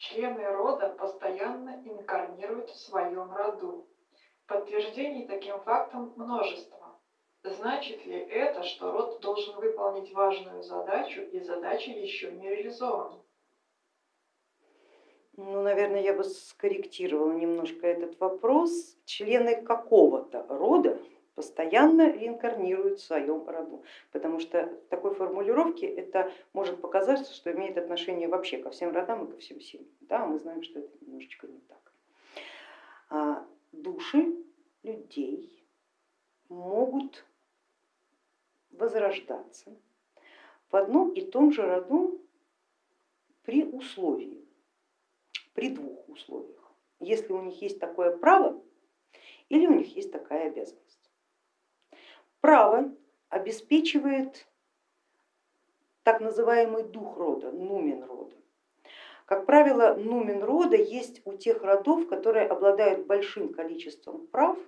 Члены рода постоянно инкарнируют в своем роду. Подтверждений таким фактом множество. Значит ли это, что род должен выполнить важную задачу и задача еще не реализована? Ну, наверное, я бы скорректировала немножко этот вопрос. Члены какого-то рода постоянно реинкарнируют в своем роду, потому что такой формулировке это может показаться, что имеет отношение вообще ко всем родам и ко всем семьям. Да, мы знаем, что это немножечко не так. А души людей могут возрождаться в одном и том же роду при условии, при двух условиях. Если у них есть такое право или у них есть такая обязанность. Право обеспечивает так называемый дух рода, нумен рода. Как правило, нумен рода есть у тех родов, которые обладают большим количеством прав,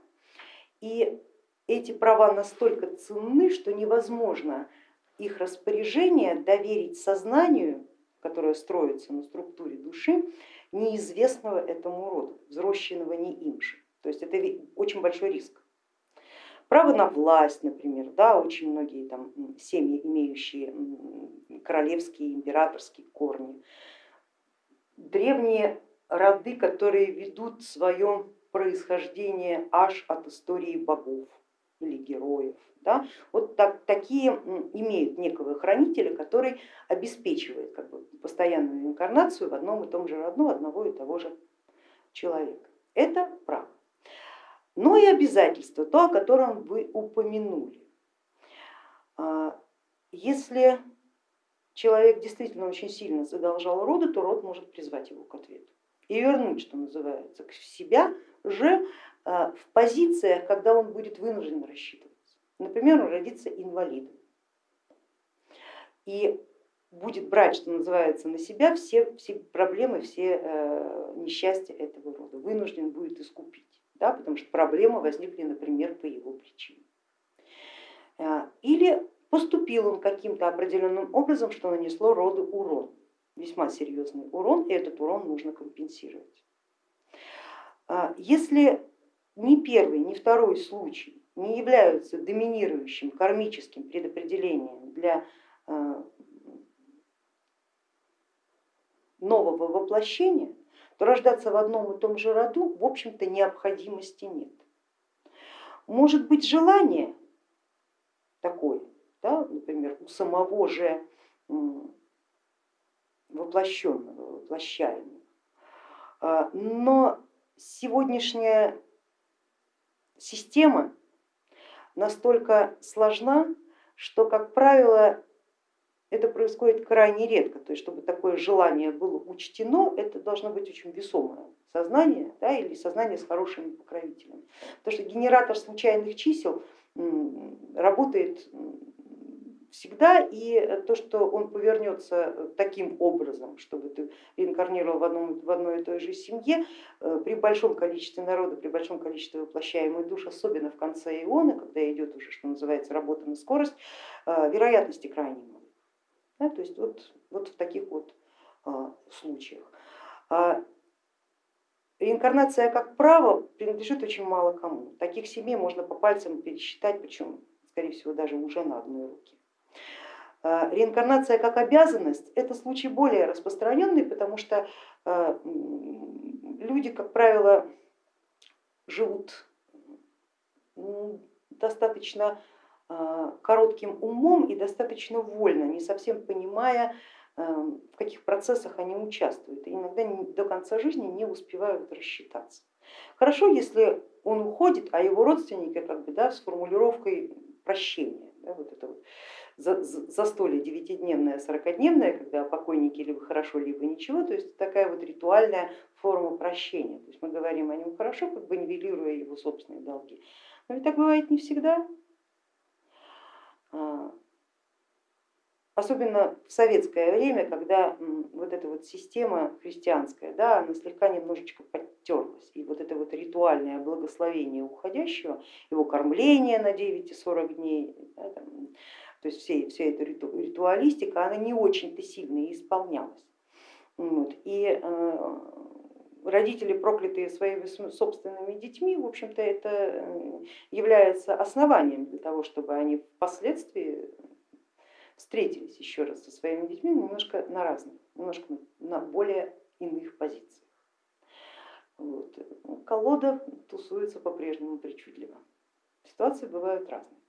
и эти права настолько ценны, что невозможно их распоряжение доверить сознанию, которое строится на структуре души, неизвестного этому роду, взросшенного не им же. То есть это очень большой риск. Право на власть, например, да, очень многие там семьи, имеющие королевские, императорские корни, древние роды, которые ведут свое происхождение аж от истории богов или героев. Да? Вот так, такие имеют некого хранителя, который обеспечивает как бы, постоянную инкарнацию в одном и том же роду одного и того же человека. Это право но и обязательства, то, о котором вы упомянули. А, если человек действительно очень сильно задолжал роду, то род может призвать его к ответу и вернуть, что называется, к себя же а, в позициях, когда он будет вынужден рассчитываться. Например, он родится инвалидом и будет брать, что называется, на себя все, все проблемы, все э, несчастья этого рода, вынужден будет искупить да, потому что проблемы возникли, например, по его причине. А, или поступил он каким-то определенным образом, что нанесло роду урон, весьма серьезный урон, и этот урон нужно компенсировать. А, если ни первый, ни второй случай не являются доминирующим кармическим предопределением для а, нового воплощения, то рождаться в одном и том же роду в общем-то необходимости нет. Может быть желание такое, да, например, у самого же воплощенного, воплощаемого, а, но сегодняшняя система настолько сложна, что, как правило, это происходит крайне редко, то есть чтобы такое желание было учтено, это должно быть очень весомое сознание да, или сознание с хорошими покровителями. Потому что генератор случайных чисел работает всегда, и то, что он повернется таким образом, чтобы ты реинкарнировал в, одном, в одной и той же семье, э, при большом количестве народа, при большом количестве воплощаемых душ, особенно в конце иона, когда идет уже, что называется, работа на скорость, э, вероятности крайне мало. Да, то есть вот, вот в таких вот а, случаях. А, реинкарнация как право принадлежит очень мало кому. Таких семей можно по пальцам пересчитать, причем, скорее всего, даже уже на одной руке. А, реинкарнация как обязанность это случай более распространенный, потому что а, люди, как правило, живут достаточно коротким умом и достаточно вольно, не совсем понимая, э, в каких процессах они участвуют, и иногда до конца жизни не успевают рассчитаться. Хорошо, если он уходит, а его родственники как бы, да, с формулировкой прощения, да, вот это вот застолье девятидневное, сорокадневное, когда покойники либо хорошо, либо ничего, то есть такая вот ритуальная форма прощения. То есть мы говорим о нем хорошо, как бы нивелируя его собственные долги. Но ведь так бывает не всегда. А, особенно в советское время, когда вот эта вот система христианская, да, она слегка немножечко подтерлась, и вот это вот ритуальное благословение уходящего, его кормление на 9 и 40 дней, да, там, то есть вся, вся эта ритуалистика, она не очень-то сильно исполнялась. Вот. И э, родители, проклятые своими собственными детьми, в общем-то это э, является основанием для того, чтобы они впоследствии встретились еще раз со своими детьми немножко на разных, немножко на более иных позициях. Вот. Колода тусуется по-прежнему причудливо. Ситуации бывают разные.